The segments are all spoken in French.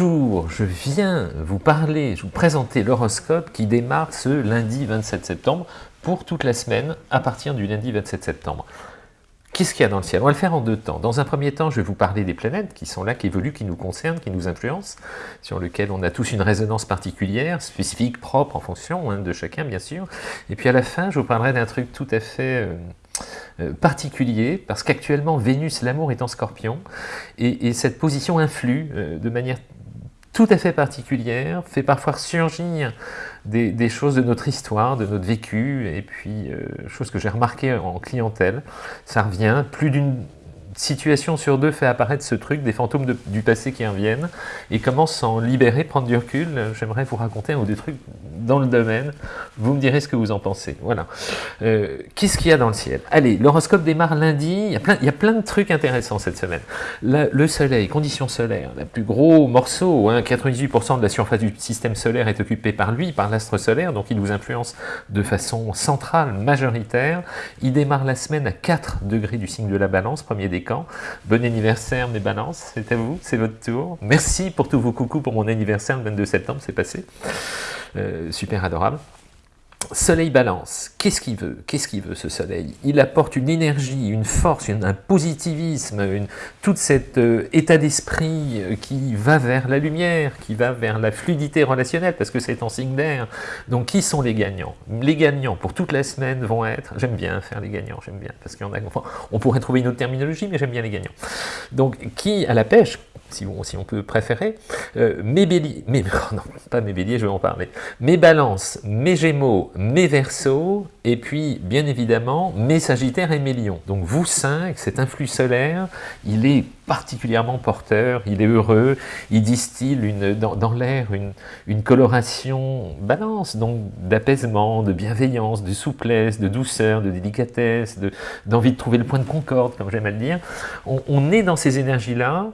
Bonjour, je viens vous parler, vous présenter l'horoscope qui démarre ce lundi 27 septembre pour toute la semaine à partir du lundi 27 septembre. Qu'est-ce qu'il y a dans le ciel? On va le faire en deux temps. Dans un premier temps, je vais vous parler des planètes qui sont là, qui évoluent, qui nous concernent, qui nous influencent, sur lesquelles on a tous une résonance particulière, spécifique, propre en fonction hein, de chacun bien sûr. Et puis à la fin, je vous parlerai d'un truc tout à fait... Euh, euh, particulier, parce qu'actuellement Vénus, l'amour est en scorpion, et, cette position influe euh, de manière tout à fait particulière, fait parfois surgir des, choses de notre histoire, de notre vécu, et puis, euh, chose que j'ai remarqué en clientèle, ça revient, plus d'une situation sur deux fait apparaître ce truc, des fantômes du passé qui reviennent, et comment s'en libérer, prendre du recul. J'aimerais vous raconter un ou deux trucs dans le domaine, vous me direz ce que vous en pensez. Voilà. Euh, qu'est-ce qu'il y a dans le ciel? Allez, l'horoscope démarre lundi, il y, a plein, il y a plein de trucs intéressants cette semaine. le soleil, conditions solaires, le plus gros morceau, 98% hein, de la surface du système solaire est occupé par lui, par l'astre solaire, donc il nous influence de façon centrale, majoritaire. Il démarre la semaine à 4 degrés du signe de la balance, premier Bon anniversaire mes balances, c'est à vous, c'est votre tour. Merci pour tous vos coucous pour mon anniversaire le 22 septembre, c'est passé. Euh, super adorable. Soleil balance, qu'est-ce qu'il veut? Qu'est-ce qu'il veut ce soleil? Il apporte une énergie, une force, un positivisme, une, tout cet euh, état d'esprit euh, qui va vers la lumière, qui va vers la fluidité relationnelle, parce que c'est en signe d'air. Donc qui sont les gagnants? Les gagnants pour toute la semaine vont être, j'aime bien faire les gagnants, j'aime bien, parce qu'on pourrait trouver une autre terminologie, mais j'aime bien les gagnants. Donc qui à la pêche si on, peut préférer, euh, mes béliers, mes, non, pas mes béliers, je vais en parler, mes balances, mes gémeaux, mes versos, et puis, bien évidemment, mes sagittaires et mes lions. Donc vous cinq, cet influx solaire, il est particulièrement porteur, il est heureux, il distille une, dans, l'air une, une, coloration balance, donc d'apaisement, de bienveillance, de souplesse, de douceur, de délicatesse, d'envie de, trouver le point de concorde, comme j'aime à le dire. On est dans ces énergies-là,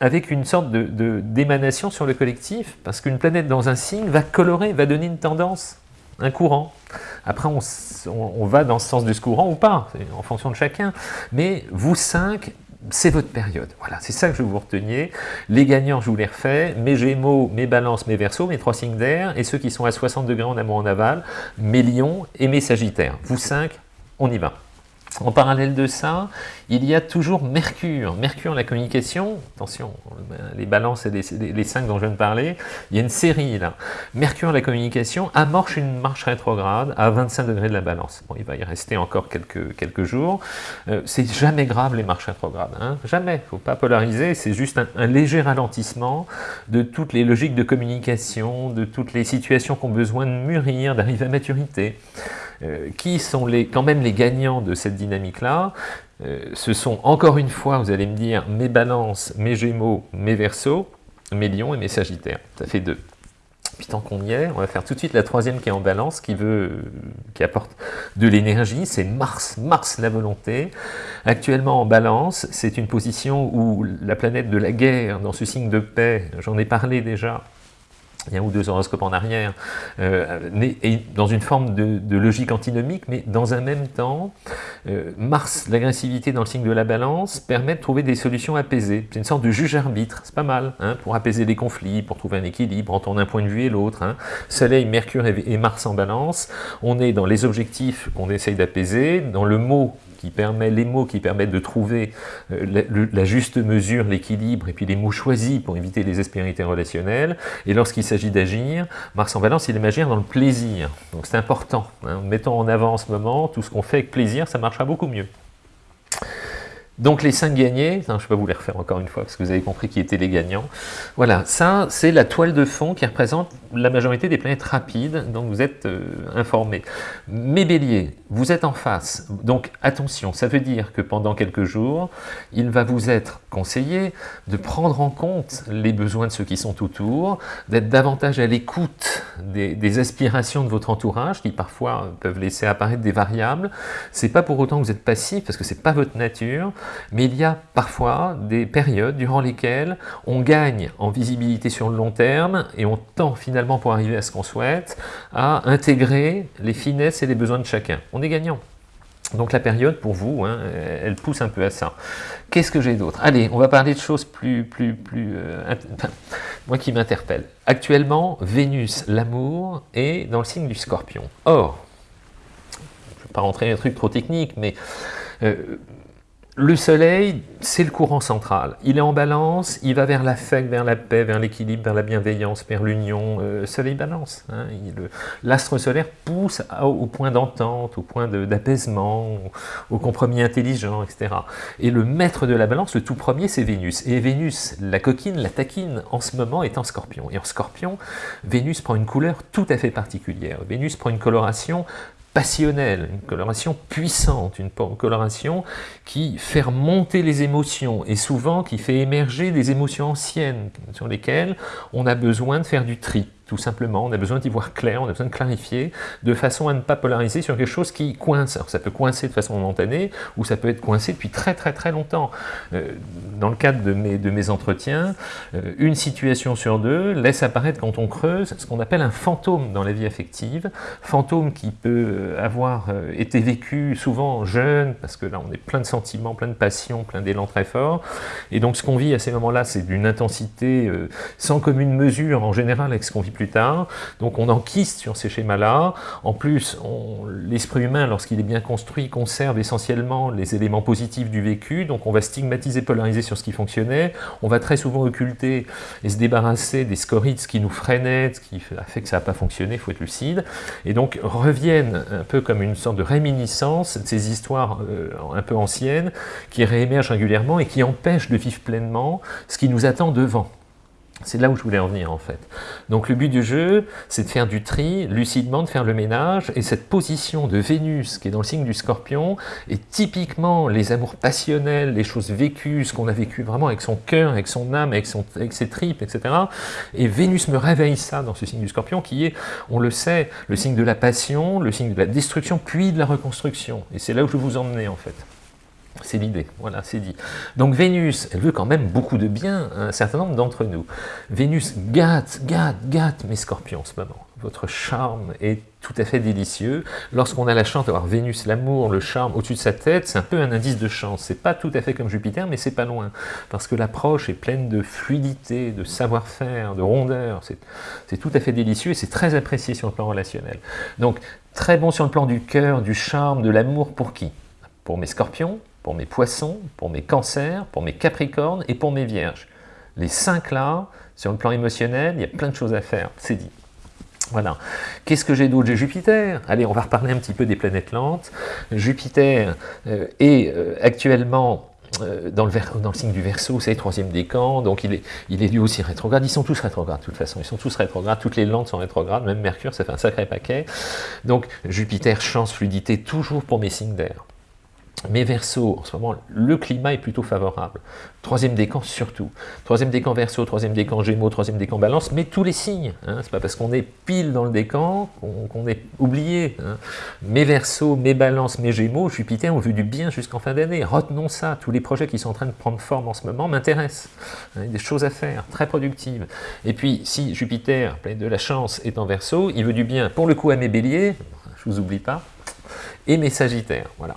avec une sorte d'émanation de, sur le collectif, parce qu'une planète dans un signe va colorer, va donner une tendance, un courant. Après, on, on, va dans ce sens de ce courant ou pas, en fonction de chacun. Mais vous cinq, c'est votre période. Voilà, c'est ça que je vous reteniez. Les gagnants, je vous les refais. Mes gémeaux, mes balances, mes versos, mes trois signes d'air, et ceux qui sont à 60 degrés en amont en aval, mes lions et mes sagittaires. Vous cinq, on y va. En parallèle de ça, il y a toujours Mercure. Mercure, la communication, attention, les balances et les, cinq dont je viens de parler, il y a une série là. Mercure, la communication, amorce une marche rétrograde à 25 degrés de la balance. Bon, il va y rester encore quelques, jours. Euh, c'est jamais grave les marches rétrogrades, hein jamais, faut pas polariser, c'est juste un, léger ralentissement de toutes les logiques de communication, de toutes les situations qui ont besoin de mûrir, d'arriver à maturité. Euh, qui sont les, quand même les gagnants de cette dynamique-là euh, Ce sont encore une fois, vous allez me dire, mes balances, mes gémeaux, mes versos, mes lions et mes sagittaires. Ça fait deux. Puis tant qu'on y est, on va faire tout de suite la troisième qui est en balance, qui, veut, qui apporte de l'énergie, c'est Mars, Mars la volonté. Actuellement en balance, c'est une position où la planète de la guerre, dans ce signe de paix, j'en ai parlé déjà, il y ou deux horoscopes en arrière, euh, dans une forme de, logique antinomique, mais dans un même temps, euh, Mars, l'agressivité dans le signe de la balance, permet de trouver des solutions apaisées. C'est une sorte de juge-arbitre, c'est pas mal, hein, pour apaiser les conflits, pour trouver un équilibre entre un point de vue et l'autre. Hein. Soleil, Mercure et Mars en balance, on est dans les objectifs qu'on essaye d'apaiser, dans le mot qui permet, les mots qui permettent de trouver euh, la, juste mesure, l'équilibre, et puis les mots choisis pour éviter les aspérités relationnelles. Et lorsqu'il s'agit d'agir, Mars en balance, il aime agir dans le plaisir. Donc c'est important. Hein. Mettons en avant en ce moment, tout ce qu'on fait avec plaisir, ça marchera beaucoup mieux. Donc les 5 gagnés, je ne vais pas vous les refaire encore une fois parce que vous avez compris qui étaient les gagnants. Voilà, ça c'est la toile de fond qui représente la majorité des planètes rapides, donc vous êtes euh, informés. Mes béliers, vous êtes en face, donc attention, ça veut dire que pendant quelques jours, il va vous être conseillé de prendre en compte les besoins de ceux qui sont autour, d'être davantage à l'écoute des, des, aspirations de votre entourage qui parfois peuvent laisser apparaître des variables. C'est pas pour autant que vous êtes passif parce que c'est pas votre nature, mais il y a parfois des périodes durant lesquelles on gagne en visibilité sur le long terme et on tend finalement pour arriver à ce qu'on souhaite à intégrer les finesses et les besoins de chacun. On est gagnant. Donc la période, pour vous, hein, elle pousse un peu à ça. Qu'est-ce que j'ai d'autre? Allez, on va parler de choses plus... plus, plus euh, moi qui m'interpelle. Actuellement, Vénus, l'amour, est dans le signe du scorpion. Or, je ne vais pas rentrer dans un truc trop technique, mais euh, le soleil, c'est le courant central. Il est en balance, il va vers l'affect, vers la paix, vers l'équilibre, vers la bienveillance, vers l'union. Euh, soleil balance. Hein. L'astre solaire pousse au point d'entente, au point d'apaisement, au, compromis intelligent, etc. Et le maître de la balance, le tout premier, c'est Vénus. Et Vénus, la coquine, la taquine, en ce moment, est en scorpion. Et en scorpion, Vénus prend une couleur tout à fait particulière. Vénus prend une coloration passionnelle, une coloration puissante, une coloration qui fait remonter les émotions et souvent qui fait émerger des émotions anciennes sur lesquelles on a besoin de faire du tri tout simplement. On a besoin d'y voir clair, on a besoin de clarifier, de façon à ne pas polariser sur quelque chose qui coince. Alors ça peut coincer de façon momentanée, ou ça peut être coincé depuis très très très longtemps. Euh, dans le cadre de mes, de mes entretiens, euh, une situation sur deux laisse apparaître quand on creuse ce qu'on appelle un fantôme dans la vie affective, fantôme qui peut euh, avoir été vécu souvent jeune, parce que là on est plein de sentiments, plein de passions, plein d'élan très fort, et donc ce qu'on vit à ces moments-là, c'est d'une intensité sans commune mesure en général avec ce qu'on vit plus tard. Donc on enquiste sur ces schémas-là. En plus, l'esprit humain, lorsqu'il est bien construit, conserve essentiellement les éléments positifs du vécu. Donc on va stigmatiser, polariser sur ce qui fonctionnait. On va très souvent occulter et se débarrasser des scories qui nous freinaient, ce qui a fait que ça n'a pas fonctionné, il faut être lucide. Et donc reviennent un peu comme une sorte de réminiscence de ces histoires euh, un peu anciennes qui réémergent régulièrement et qui empêchent de vivre pleinement ce qui nous attend devant. C'est là où je voulais en venir en fait. Donc le but du jeu, c'est de faire du tri, lucidement, de faire le ménage, et cette position de Vénus, qui est dans le signe du scorpion, est typiquement les amours passionnels, les choses vécues, ce qu'on a vécu vraiment avec son cœur, avec son âme, avec, son, avec ses tripes, etc. Et Vénus me réveille ça dans ce signe du scorpion, qui est, on le sait, le signe de la passion, le signe de la destruction, puis de la reconstruction. Et c'est là où je vous emmener en fait. C'est l'idée, voilà, c'est dit. Donc Vénus, elle veut quand même beaucoup de bien à un certain nombre d'entre nous. Vénus gâte, gâte, gâte mes scorpions en ce moment. Votre charme est tout à fait délicieux. Lorsqu'on a la chance d'avoir Vénus, l'amour, le charme au-dessus de sa tête, c'est un peu un indice de chance. C'est pas tout à fait comme Jupiter, mais c'est pas loin. Parce que l'approche est pleine de fluidité, de savoir-faire, de rondeur. C'est tout à fait délicieux et c'est très apprécié sur le plan relationnel. Donc, très bon sur le plan du cœur, du charme, de l'amour pour qui? Pour mes scorpions, pour mes poissons, pour mes cancers, pour mes capricornes et pour mes vierges. Les cinq là, sur le plan émotionnel, il y a plein de choses à faire, c'est dit. Voilà. Qu'est-ce que j'ai d'autre J'ai Jupiter. Allez, on va reparler un petit peu des planètes lentes. Jupiter euh, est euh, actuellement euh, dans, le signe du Verseau, c'est le troisième décan, donc il est, il est lui aussi rétrograde. Ils sont tous rétrogrades de toute façon, ils sont tous rétrogrades, toutes les lentes sont rétrogrades, même Mercure, ça fait un sacré paquet. Donc Jupiter, chance, fluidité, toujours pour mes signes d'air. Mais verso, en ce moment, le climat est plutôt favorable. Troisième décan surtout. Troisième décan verso, troisième décan gémeaux, troisième décan balance, mais tous les signes. Hein. C'est pas parce qu'on est pile dans le décan qu'on est oublié. Hein. Mes verso, mes balances, mes gémeaux, Jupiter ont vu du bien jusqu'en fin d'année. Retenons ça. Tous les projets qui sont en train de prendre forme en ce moment m'intéressent. Hein. Des choses à faire, très productives. Et puis, si Jupiter, plein de la chance, est en verso, il veut du bien pour le coup à mes béliers, je vous oublie pas, et mes sagittaires. Voilà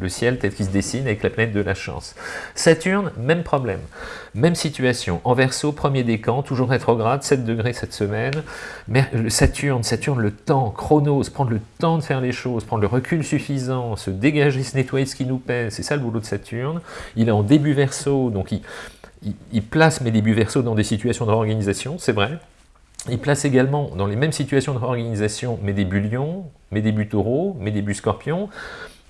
le ciel tel qu'il se dessine avec la planète de la chance. Saturne, même problème, même situation. En verso, premier décan, toujours rétrograde, 7 degrés cette semaine. Mais Saturne, Saturne, le temps, chronos, prendre le temps de faire les choses, prendre le recul suffisant, se dégager, se nettoyer ce qui nous pèse, c'est ça le boulot de Saturne. Il est en début verso, donc il, il, place mes débuts verso dans des situations de réorganisation, c'est vrai. Il place également dans les mêmes situations de réorganisation mes débuts lions, mes débuts taureaux, mes débuts scorpions,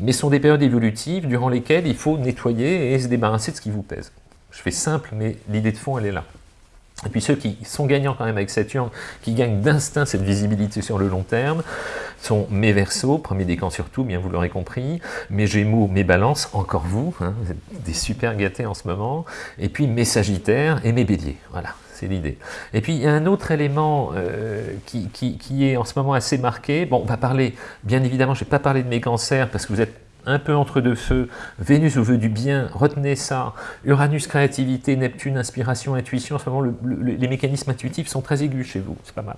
mais sont des périodes évolutives durant lesquelles il faut nettoyer et se débarrasser de ce qui vous pèse. Je fais simple, mais l'idée de fond, elle est là. Et puis ceux qui sont gagnants quand même avec Saturne, qui gagnent d'instinct cette visibilité sur le long terme, sont mes Verseaux, premier décan surtout, bien vous l'aurez compris, mes Gémeaux, mes Balances, encore vous, hein, vous êtes des super gâtés en ce moment, et puis mes Sagittaires et mes Béliers, voilà, c'est l'idée. Et puis il y a un autre élément euh, qui, qui, est en ce moment assez marqué, bon on va parler, bien évidemment je ne vais pas parler de mes cancers parce que vous êtes un peu entre deux feux, Vénus vous veut du bien, retenez ça, Uranus, créativité, Neptune, inspiration, intuition, en ce moment les mécanismes intuitifs sont très aigus chez vous, c'est pas mal.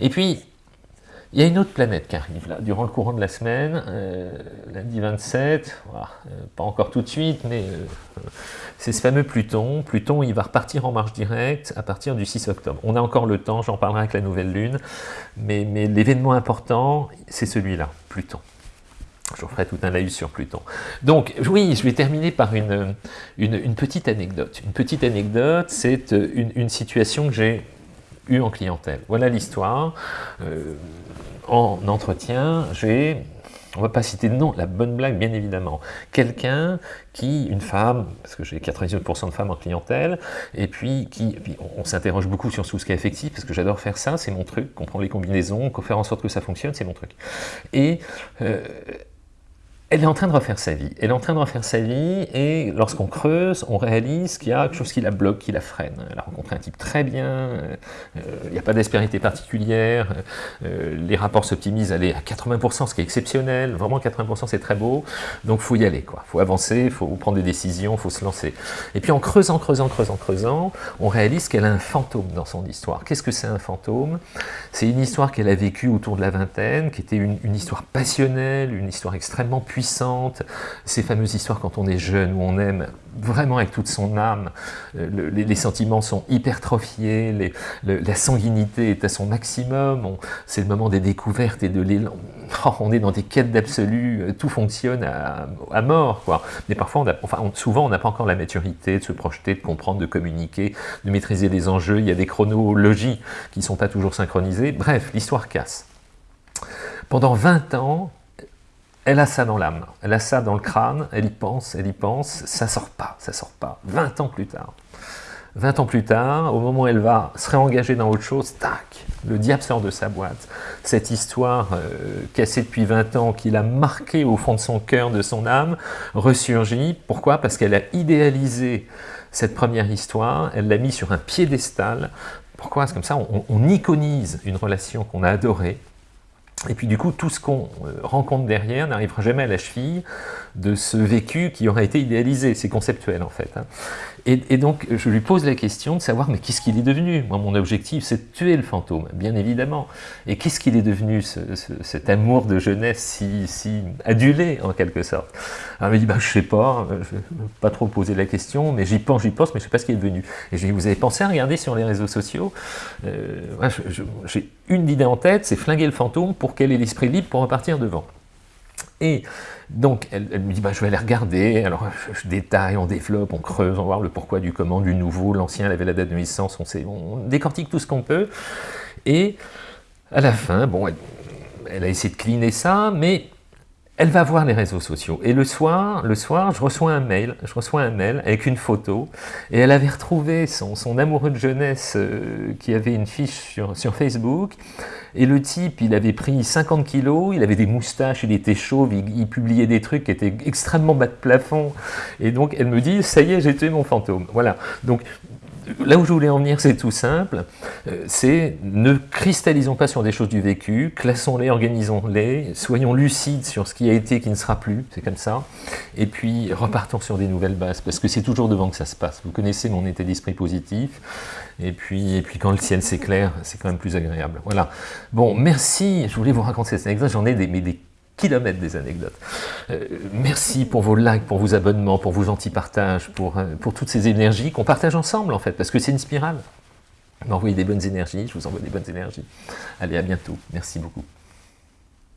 Et puis, Il y a une autre planète qui arrive là, durant le courant de la semaine, euh, lundi 27, euh, pas encore tout de suite, mais euh, c'est ce fameux Pluton. Pluton, il va repartir en marche directe à partir du 6 octobre. On a encore le temps, j'en parlerai avec la nouvelle lune, mais, l'événement important, c'est celui-là, Pluton. Je ferai tout un laïus sur Pluton. Donc, oui, je vais terminer par une, petite anecdote. Une petite anecdote, c'est une situation que j'ai eue en clientèle. Voilà l'histoire en entretien, j'ai, on va pas citer de nom, la bonne blague bien évidemment, quelqu'un qui, une femme, parce que j'ai 98% de femmes en clientèle, et puis qui, on, s'interroge beaucoup sur tout ce qui est affectif, parce que j'adore faire ça, c'est mon truc, comprendre les combinaisons, faire en sorte que ça fonctionne, c'est mon truc. Et euh, elle est en train de refaire sa vie. Elle est en train de refaire sa vie et lorsqu'on creuse, on réalise qu'il y a quelque chose qui la bloque, qui la freine. Elle a rencontré un type très bien, euh, il n'y a pas d'aspérité particulière, euh, les rapports s'optimisent, elle est à 80%, ce qui est exceptionnel, vraiment 80% c'est très beau, donc faut y aller, il faut avancer, faut prendre des décisions, faut se lancer. Et puis en creusant, creusant, creusant, creusant, on réalise qu'elle a un fantôme dans son histoire. Qu'est-ce que c'est un fantôme? C'est une histoire qu'elle a vécue autour de la vingtaine, qui était une, une histoire passionnelle, une histoire extrêmement puissante, ces fameuses histoires quand on est jeune, où on aime vraiment avec toute son âme, euh, les, sentiments sont hypertrophiés, la sanguinité est à son maximum, c'est le moment des découvertes et de l'élan, oh, on est dans des quêtes d'absolu, euh, tout fonctionne à, mort, quoi. Mais parfois, enfin, souvent, on n'a pas encore la maturité de se projeter, de comprendre, de communiquer, de maîtriser les enjeux, il y a des chronologies qui ne sont pas toujours synchronisées, bref, l'histoire casse. Pendant 20 ans, elle a ça dans l'âme, elle a ça dans le crâne, elle y pense, elle y pense, ça sort pas, ça sort pas. 20 ans plus tard. 20 ans plus tard, au moment où elle va se réengager dans autre chose, tac, le diable sort de sa boîte. Cette histoire euh, cassée depuis 20 ans, qu'il a marquée au fond de son cœur, de son âme, ressurgit. Pourquoi? Parce qu'elle a idéalisé cette première histoire, elle l'a mis sur un piédestal. Pourquoi? Comme ça, on, on iconise une relation qu'on a adorée, et puis du coup, tout ce qu'on euh, rencontre derrière n'arrivera jamais à la cheville de ce vécu qui aura été idéalisé. C'est conceptuel en fait. Hein. Et, donc, je lui pose la question de savoir, mais qu'est-ce qu'il est devenu? Moi, mon objectif, c'est de tuer le fantôme, bien évidemment. Et qu'est-ce qu'il est devenu, cet amour de jeunesse si, adulé, en quelque sorte? Alors, il me dit, bah, je sais pas, euh, je pas trop poser la question, mais j'y pense, j'y pense, mais je sais pas ce qu'il est devenu. Et je lui dis, vous avez pensé à regarder sur les réseaux sociaux? Euh, une idée en tête, c'est flinguer le fantôme pour qu'elle ait l'esprit libre pour repartir devant. Et donc, elle, me dit, bah, je vais aller regarder, alors je, détaille, on développe, on creuse, on va voir le pourquoi du comment, du nouveau, l'ancien, elle avait la date de naissance, on, sait, on décortique tout ce qu'on peut, et à la fin, bon, elle, a essayé de cleaner ça, mais elle va voir les réseaux sociaux. Et le soir, le soir, je reçois un mail, je reçois un mail avec une photo, et elle avait retrouvé son, amoureux de jeunesse euh, qui avait une fiche sur, sur, Facebook, et le type, il avait pris 50 kilos, il avait des moustaches, il était chauve, il, il publiait des trucs qui étaient extrêmement bas de plafond, et donc elle me dit, ça y est, j'ai tué mon fantôme. Voilà, donc là où je voulais en venir, c'est tout simple, euh, c'est ne cristallisons pas sur des choses du vécu, classons-les, organisons-les, soyons lucides sur ce qui a été et qui ne sera plus, c'est comme ça, et puis repartons sur des nouvelles bases, parce que c'est toujours devant que ça se passe. Vous connaissez mon état d'esprit positif, et puis, et puis quand le ciel s'éclaire, c'est quand même plus agréable. Voilà. Bon, merci, je voulais vous raconter cette anecdote, j'en ai des, des kilomètres des anecdotes. Euh, merci pour vos likes, pour vos abonnements, pour vos gentils partages, pour, euh, pour toutes ces énergies qu'on partage ensemble en fait, parce que c'est une spirale. M'envoyez des bonnes énergies, je vous envoie des bonnes énergies. Allez, à bientôt. Merci beaucoup.